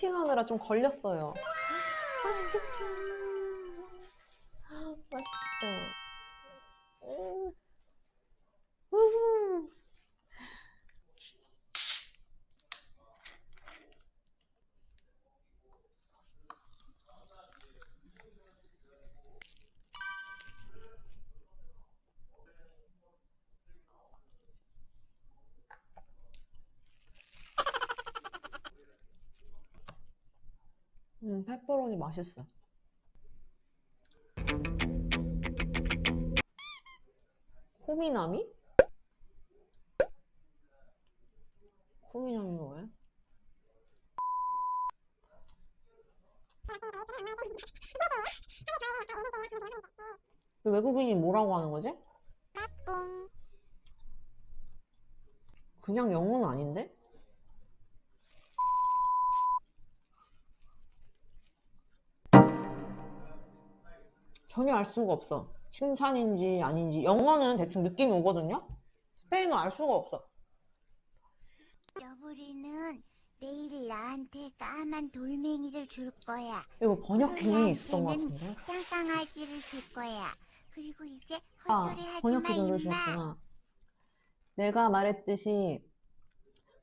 세팅하느라 좀 걸렸어요. 맛있겠죠? 맛있죠? 음. 음. 음, 페퍼로니 맛있어. 호미나미? 호미나미가 뭐야? 외국인이 뭐라고 하는 거지? 그냥 영어는 아닌데? 전혀 알 수가 없어. 칭찬인지 아닌지. 영어는 대충 느낌이 오거든요? 스페인어 알 수가 없어. 여보리는 내일 나한테 까만 돌멩이를 줄 거야. 이거 번역 기능이 있었던 것 같은데? 쌍쌍아지를 줄 거야. 그리고 이제 아, 헛소리 하지 번역기 마, 임마. 내가 말했듯이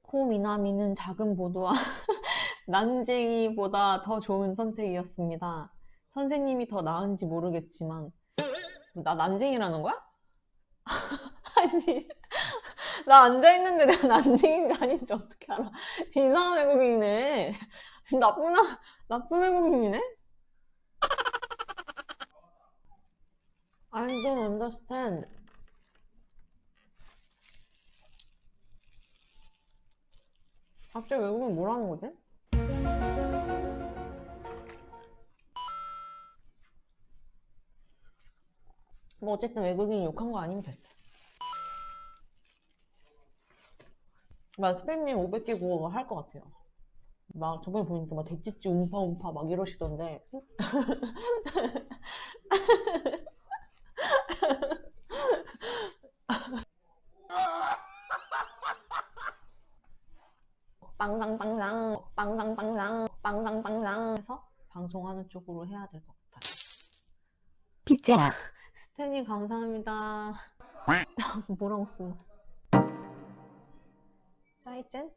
코미나미는 작은 보도와 난쟁이보다 더 좋은 선택이었습니다. 선생님이 더 나은지 모르겠지만 나 난쟁이라는 거야? 아니 나 앉아있는데 내가 난쟁인지 아닌지 어떻게 알아? 이상한 외국인이네. 나쁜, 나- 나쁜 외국인이네? I don't understand. 갑자기 외국인 뭐라는 거지? 뭐 어쨌든 외국인이 욕한 거 아니면 됐어. 막 스팸님 500개 국어가 할것 같아요. 막 저번에 보니까 막 대찌찌 움파 움파 막 이러시던데 빵당빵당 빵당빵당 빵당빵당 해서 방송하는 쪽으로 해야 될 것 같아요. 피자 스탠님 감사합니다. 뭐라고 쓰나? 짜이젠?